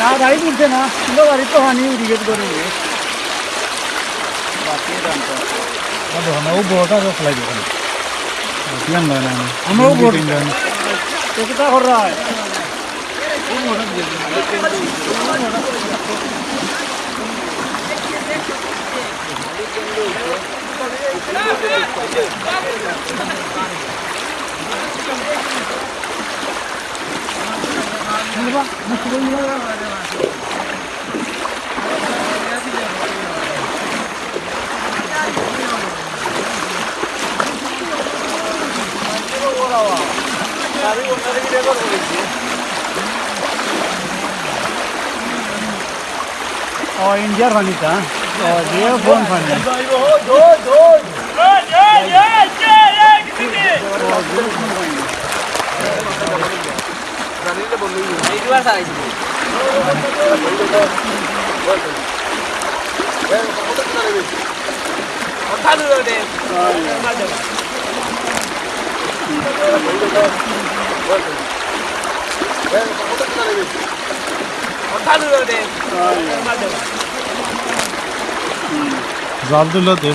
না গাড়ি তুলছে না। কিন্তু গাড়ি তো হানি উড়িয়ে করে বাকি জানতো ও বড়টা ফেলাই দিব। আমরাও বড়। তো কিতা কর রা और इंडिया फनी था और ये फ़ोन फनी है 바늘로 돼. 맞아. 바늘로 돼. 맞아. Zandırladı.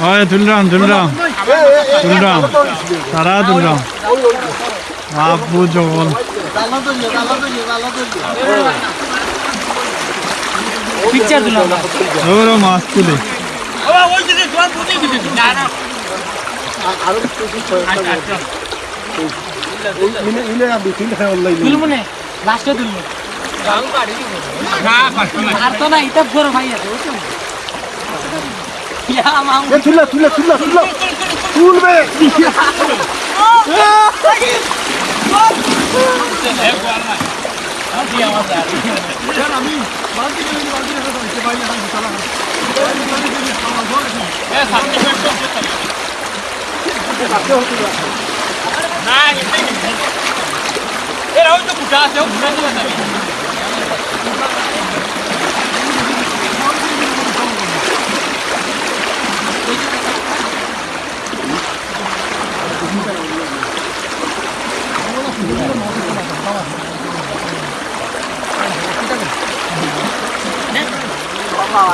কিমান লয় না আমরাও বড়। তিনজন তো কিতা কর রা পিকচার তুলো পিকচার পিকচার হয় তুলরাম তুলরাম তুলরাম তারা তুলরাম আপু জগল পিকচার তুলো ওরা মাছ তুলে তুলবো নে লাস্টে তুলবো আর তো না এটা বড় ভাই আছে বুঝছ ইয়া মাম তুলা তুলা তুলা তুলা তুলবে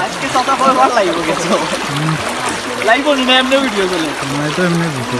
আজকে কথা বলে ভালো লাগবে গেছো লাইভ নি না এমনি ভিডিও চলে এটা এমনি দিতে